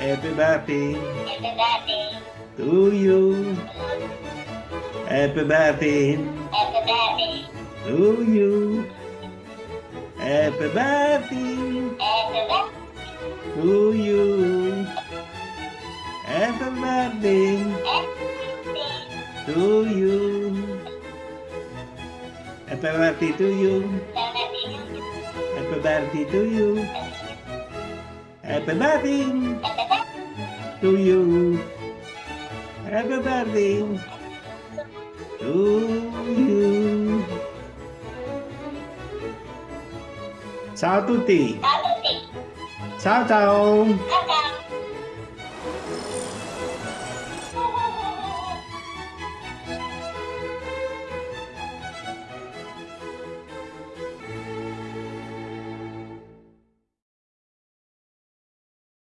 Happy birthday Happy birthday to you. Happy birthday Happy birthday to you. Happy birthday Happy birthday to you. Happy birthday to you. Happy birthday to you. Happy birthday to you. Happy birthday to you. Happy birthday to you. Ciao a tutti. Ciao a tutti Ciao ciao. Ciao ciao